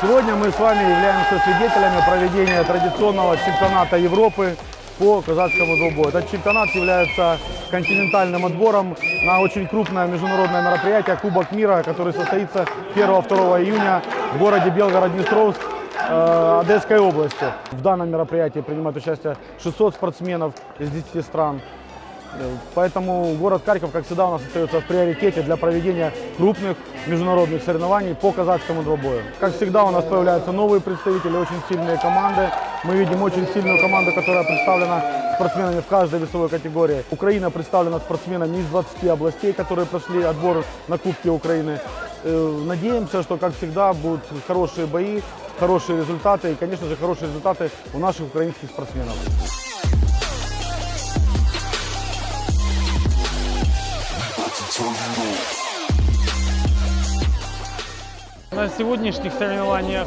Сегодня мы с вами являемся свидетелями проведения традиционного чемпионата Европы по казахскому двубою. Этот чемпионат является континентальным отбором на очень крупное международное мероприятие Кубок мира, который состоится 1-2 июня в городе Белгород-Днестровск Одесской области. В данном мероприятии принимают участие 600 спортсменов из 10 стран. Э, Поэтому город Харьков, как всегда, у нас остается в приоритете для проведения крупных международных соревнований по казахскому двубою. Как всегда, у нас появляются новые представители, очень сильные команды. Мы видим очень сильную команду, которая представлена спортсменами в каждой весовой категории. Украина представлена спортсменами из 20 областей, которые прошли отбор на Кубке Украины. Э, Надеемся, что, как всегда, будут хорошие бои, хорошие результаты и, конечно же, хорошие результаты у наших украинских спортсменов. На сегодняшних соревнованиях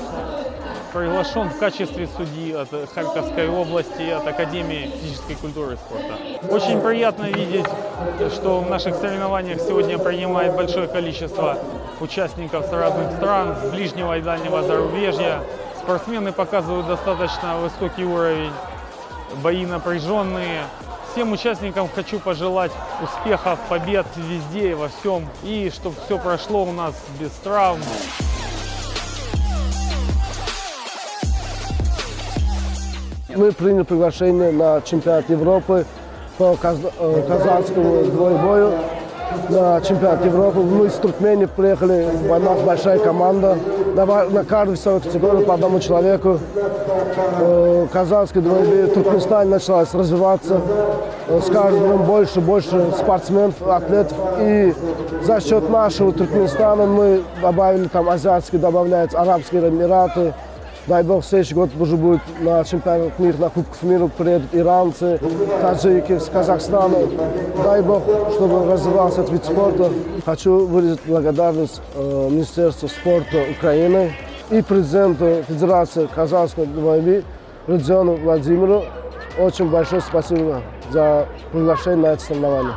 приглашен в качестве судьи от Харьковской области, от Академии физической культуры и спорта. Очень приятно видеть, что в наших соревнованиях сегодня принимает большое количество участников с разных стран, с ближнего и дальнего зарубежья. Спортсмены показывают достаточно высокий уровень, бои напряженные. Всем участникам хочу пожелать успехов, побед везде и во всем. И чтобы все прошло у нас без травм. Мы приняли приглашение на чемпионат Европы по э, казахскому двоебою. На чемпионат Европы мы из Туркмении приехали, у нас большая команда. На, каждой весовой категории по одному человеку. Э, Казахский двоебой в Туркменистане началась развиваться. Э, С каждым больше больше спортсменов, атлетов. И за счет нашего Туркменистана мы добавили там азиатские, добавляются Арабские Эмираты, Дай бог, следующий год уже будет на чемпионат мира, на Кубков мира приедут иранцы, таджики с Казахстана. Дай бог, чтобы развивался этот вид спорта. Хочу выразить благодарность э, Министерству спорта Украины и президенту Федерации казахской двойби Родиону Владимиру. Очень большое спасибо за приглашение на это соревнование.